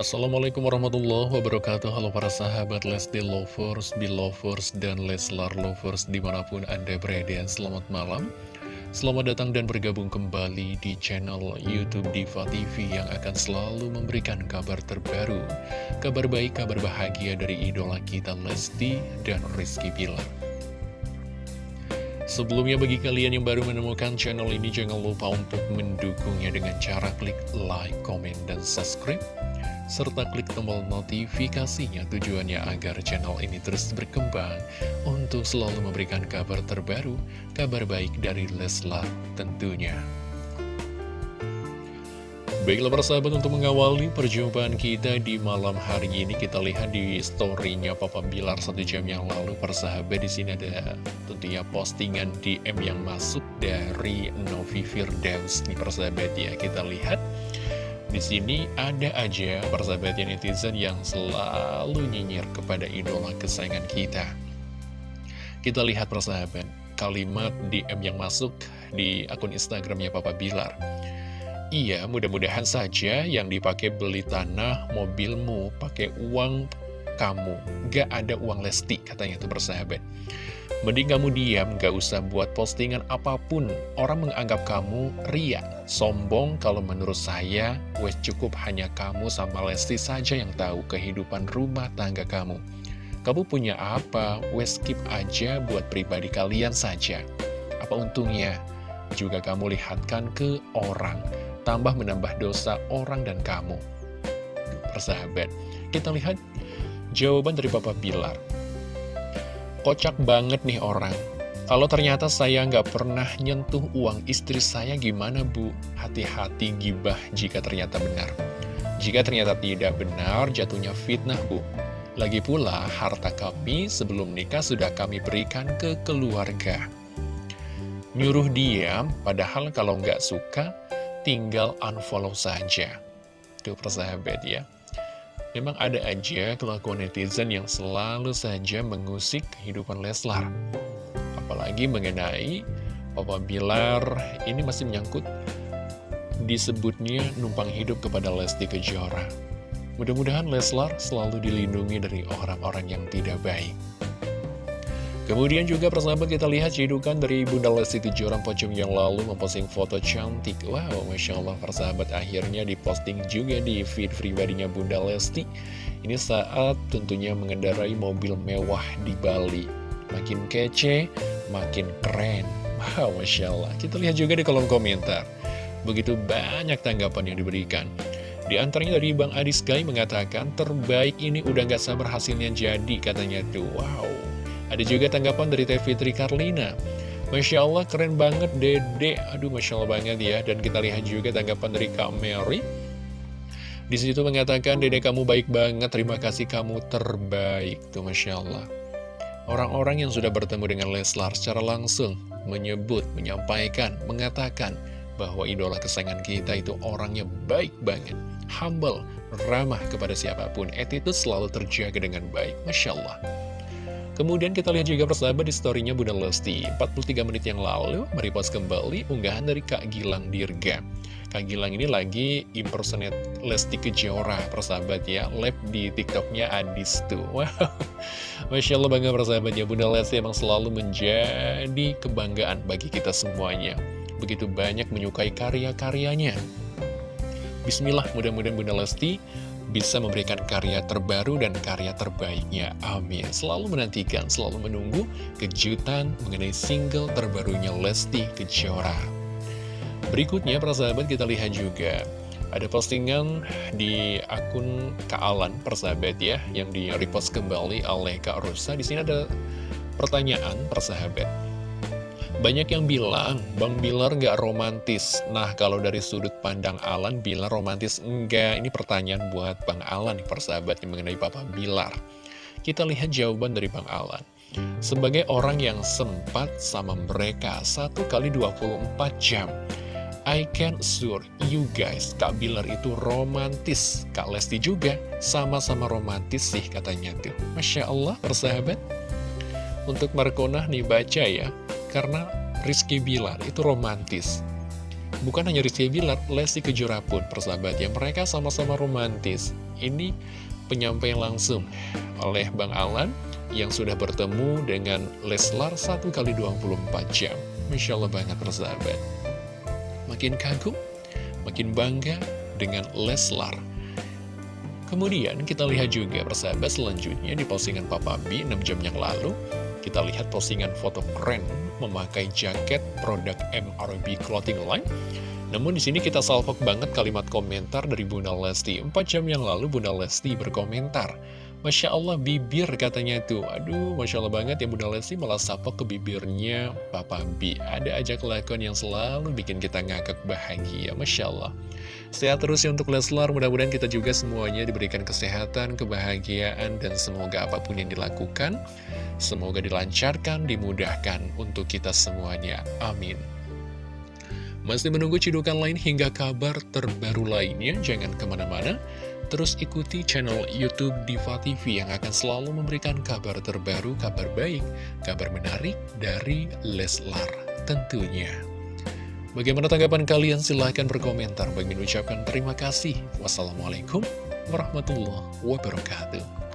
Assalamualaikum warahmatullahi wabarakatuh. Halo para sahabat Lesti Lovers, Belovers, dan Leslar Lovers di mana pun Anda berada. Selamat malam. Selamat datang dan bergabung kembali di channel Youtube Diva TV Yang akan selalu memberikan kabar terbaru. Kabar baik, kabar bahagia dari idola kita Lesti dan Rizky Pilar Sebelumnya bagi kalian yang baru menemukan channel ini jangan lupa untuk mendukungnya dengan cara klik like, comment, dan subscribe serta klik tombol notifikasinya tujuannya agar channel ini terus berkembang untuk selalu memberikan kabar terbaru, kabar baik dari Leslar tentunya. Baiklah persahabat untuk mengawali perjumpaan kita di malam hari ini kita lihat di storynya Papa Bilar satu jam yang lalu persahabat di sini ada tentunya postingan DM yang masuk dari Novi Firdaus nih persahabat ya kita lihat di sini ada aja persahabat netizen yang selalu nyinyir kepada idola kesayangan kita. Kita lihat persahabat kalimat DM yang masuk di akun Instagramnya Papa Bilar. Iya, mudah-mudahan saja yang dipakai beli tanah mobilmu pakai uang kamu. Gak ada uang lesti, katanya itu bersahabat. Mending kamu diam, gak usah buat postingan apa pun. Orang menganggap kamu ria, sombong kalau menurut saya, wes cukup hanya kamu sama Lesti saja yang tahu kehidupan rumah tangga kamu. Kamu punya apa, wes skip aja buat pribadi kalian saja. Apa untungnya? Juga kamu lihatkan ke orang tambah menambah dosa orang dan kamu. Persahabat, kita lihat jawaban dari Bapak Bilar. Kocak banget nih orang. Kalau ternyata saya nggak pernah nyentuh uang istri saya gimana bu? Hati-hati gibah jika ternyata benar. Jika ternyata tidak benar, jatuhnya fitnah bu. Lagi pula, harta kami sebelum nikah sudah kami berikan ke keluarga. Nyuruh diam, padahal kalau nggak suka, tinggal unfollow saja. Tuh persahabat ya. Memang ada aja kelakuan netizen yang selalu saja mengusik kehidupan Leslar. Apalagi mengenai Papa Bilar ini masih menyangkut disebutnya numpang hidup kepada Lesti Kejora. Mudah-mudahan Leslar selalu dilindungi dari orang-orang yang tidak baik. Kemudian juga persahabat kita lihat cedukan dari Bunda Lesti Kejora pocong yang lalu memposting foto cantik. Wow, Masya Allah persahabat akhirnya diposting juga di feed pribadinya Bunda Lesti. Ini saat tentunya mengendarai mobil mewah di Bali. Makin kece, makin keren. Wow, Masya Allah. Kita lihat juga di kolom komentar. Begitu banyak tanggapan yang diberikan. Di antaranya dari Bang Adis Guy mengatakan, terbaik ini udah gak sabar hasilnya jadi katanya tuh. Wow, ada juga tanggapan dari Teh Fitri Karlina. Masya Allah keren banget dede. Aduh Masya Allah banget ya. Dan kita lihat juga tanggapan dari Kak Mary. Di situ mengatakan, Dede kamu baik banget, terima kasih kamu terbaik. Tuh Masya Allah. Orang-orang yang sudah bertemu dengan Leslar secara langsung menyebut, menyampaikan, mengatakan bahwa idola kesayangan kita itu orangnya baik banget. Humble, ramah kepada siapa pun. Attitude selalu terjaga dengan baik. Masya Allah. Kemudian kita lihat juga persahabat di storynya Bunda Lesti. 43 menit yang lalu merepost kembali unggahan dari Kak Gilang Dirga. Kak Gilang ini lagi impersonate Lesti Kejora persahabat ya. Lab di tiktoknya Adis tuh. Wow. Masya Allah bangga persahabat ya. Bunda Lesti emang selalu menjadi kebanggaan bagi kita semuanya. Begitu banyak menyukai karya-karyanya. Bismillah mudah-mudahan Bunda Lesti bisa memberikan karya terbaru dan karya terbaiknya. Amin. Selalu menantikan, selalu menunggu kejutan mengenai single terbarunya Lesti Kejora. Berikutnya, para sahabat, kita lihat juga ada postingan di akun Kak Alan, persahabat ya, yang di-repost kembali oleh Kak Rosa. Di sini ada pertanyaan, persahabat. Banyak yang bilang, Bang Bilar nggak romantis. Nah, kalau dari sudut pandang Alan, Bilar romantis enggak. Ini pertanyaan buat Bang Alan, nih persahabat yang mengenai Papa Bilar. Kita lihat jawaban dari Bang Alan. Sebagai orang yang sempat sama mereka satu kali 24 jam, I can assure you guys, Kak Bilar itu romantis. Kak Lesti juga sama-sama romantis sih katanya tuh. Masya Allah, persahabat. Untuk Markona nih baca ya, karena Rizky Bilar itu romantis. Bukan hanya Rizky Bilar, Lesti Kejora pun persahabat ya, mereka sama-sama romantis. Ini penyampaian langsung oleh Bang Alan yang sudah bertemu dengan Leslar satu kali 24 jam. Masya Allah banget persahabat. Makin kagum, makin bangga dengan Leslar. Kemudian kita lihat juga persahabat selanjutnya di postingan Papa B 6 jam yang lalu. Kita lihat postingan foto keren memakai jaket produk MRB Clothing Line. Namun di sini kita salvok banget kalimat komentar dari Bunda Lesti. 4 jam yang lalu Bunda Lesti berkomentar. Masya Allah bibir katanya tuh Aduh Masya Allah banget ya Bunda Lesti malah sapok ke bibirnya. Papa B Ada aja kelakuan yang selalu bikin kita ngakak bahagia Masya Allah. Sehat terus ya untuk Leslar Mudah-mudahan kita juga semuanya diberikan kesehatan, kebahagiaan Dan semoga apa pun yang dilakukan Semoga dilancarkan, dimudahkan untuk kita semuanya. Amin. Masih menunggu cidukan lain hingga kabar terbaru lainnya? Jangan ke mana-mana, terus ikuti channel Youtube Diva TV yang akan selalu memberikan kabar terbaru, kabar baik, kabar menarik dari Leslar tentunya. Bagaimana tanggapan kalian? Silahkan berkomentar. Bagi ucapkan terima kasih. Wassalamualaikum warahmatullahi wabarakatuh.